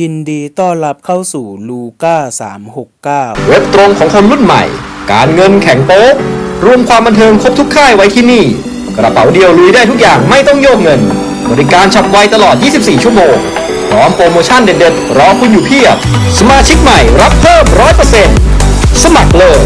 ยินดีต้อนรับเข้าสู่ลูก้า369 เว็บตรงของคนรุ่นใหม่ การเงินแข่งโป๊กรวมความบันเทิงครบทุกค่ายไว้ที่นี่ กระเป๋าเดียวลุยได้ทุกอย่างไม่ต้องโยกเงิน บริการฉับไวตลอด 24 ชั่วโมง พร้อมโปรโมชั่นเด็ดๆ รอคุณอยู่เพียบ สมาชิกใหม่รับเพิ่ม 100%สมัครเลย